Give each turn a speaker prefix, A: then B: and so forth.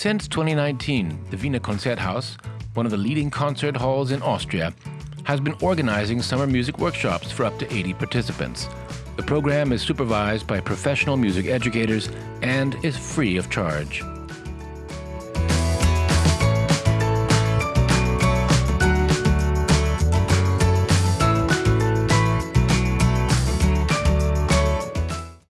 A: Since 2019, the Wiener Konzerthaus, one of the leading concert halls in Austria, has been organizing summer music workshops for up to 80 participants. The program is supervised by professional music educators and is free of charge.